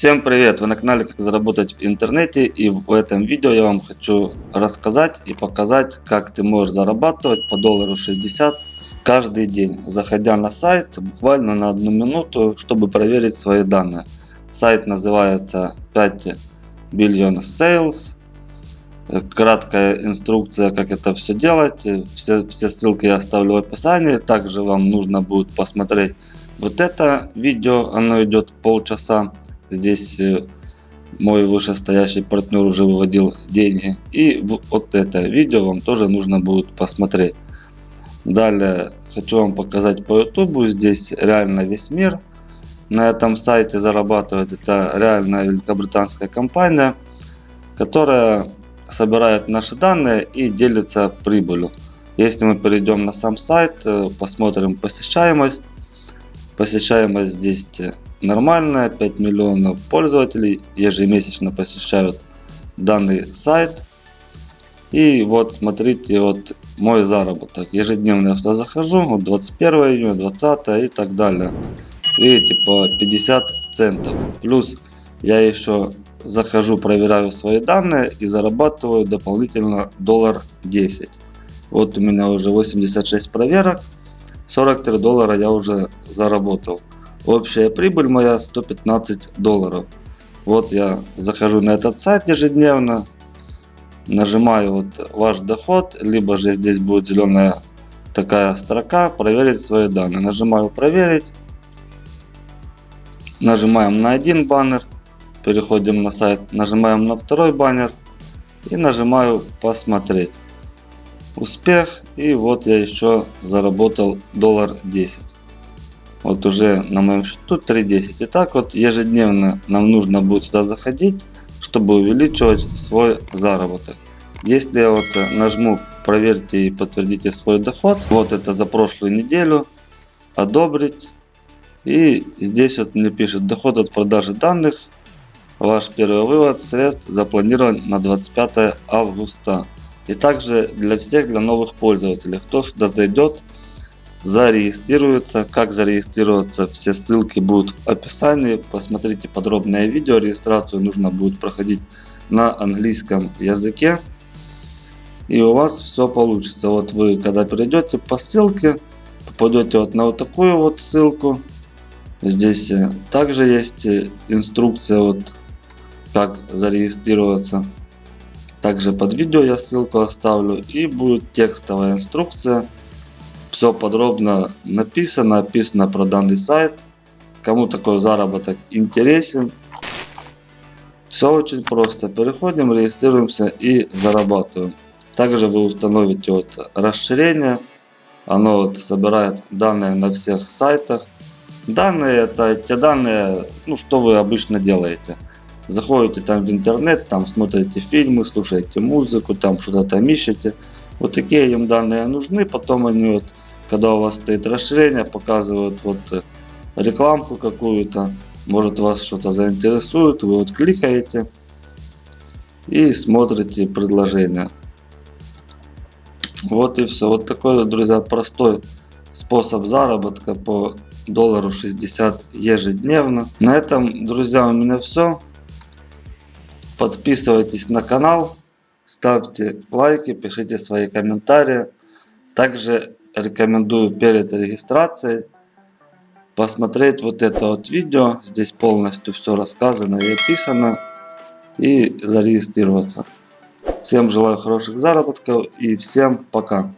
Всем привет! Вы на канале Как заработать в интернете и в этом видео я вам хочу рассказать и показать как ты можешь зарабатывать по доллару 60 каждый день заходя на сайт буквально на одну минуту чтобы проверить свои данные. Сайт называется 5 Billion Sales. Краткая инструкция как это все делать. Все, все ссылки я оставлю в описании. Также вам нужно будет посмотреть вот это видео. Оно идет полчаса Здесь э, мой вышестоящий партнер уже выводил деньги. И вот это видео вам тоже нужно будет посмотреть. Далее хочу вам показать по YouTube. Здесь реально весь мир на этом сайте зарабатывает. Это реальная великобританская компания, которая собирает наши данные и делится прибылью. Если мы перейдем на сам сайт, э, посмотрим посещаемость. Посещаемость здесь нормальная, 5 миллионов пользователей ежемесячно посещают данный сайт. И вот смотрите, вот мой заработок. Ежедневно я туда захожу, вот 21 июня, 20 и так далее. Видите, по 50 центов. Плюс я еще захожу, проверяю свои данные и зарабатываю дополнительно доллар 10. Вот у меня уже 86 проверок, 43 доллара я уже заработал. Общая прибыль моя 115 долларов. Вот я захожу на этот сайт ежедневно, нажимаю вот ваш доход, либо же здесь будет зеленая такая строка проверить свои данные. Нажимаю проверить, нажимаем на один баннер, переходим на сайт, нажимаем на второй баннер и нажимаю посмотреть. Успех и вот я еще заработал доллар 10. Вот уже на моем счету 3.10. И так вот ежедневно нам нужно будет сюда заходить, чтобы увеличивать свой заработок. Если я вот нажму проверьте и подтвердите свой доход, вот это за прошлую неделю, одобрить. И здесь вот мне пишет доход от продажи данных. Ваш первый вывод средств запланирован на 25 августа. И также для всех, для новых пользователей, кто сюда зайдет, зарегистрируется. Как зарегистрироваться, все ссылки будут в описании. Посмотрите подробное видео. Регистрацию нужно будет проходить на английском языке. И у вас все получится. Вот вы когда перейдете по ссылке, попадете вот на вот такую вот ссылку. Здесь э, также есть э, инструкция вот как зарегистрироваться. Также под видео я ссылку оставлю и будет текстовая инструкция все подробно написано, описано про данный сайт. Кому такой заработок интересен. Все очень просто. Переходим, регистрируемся и зарабатываем. Также вы установите вот расширение. Оно вот собирает данные на всех сайтах. Данные это те данные, ну что вы обычно делаете. Заходите там в интернет, там смотрите фильмы, слушаете музыку, там что-то там ищете. Вот такие им данные нужны, потом они вот, когда у вас стоит расширение, показывают вот э, рекламку какую-то, может вас что-то заинтересует, вы вот кликаете и смотрите предложение. Вот и все. Вот такой, друзья, простой способ заработка по доллару 60 ежедневно. На этом, друзья, у меня все. Подписывайтесь на канал ставьте лайки, пишите свои комментарии. Также рекомендую перед регистрацией посмотреть вот это вот видео. Здесь полностью все рассказано и описано. И зарегистрироваться. Всем желаю хороших заработков и всем пока.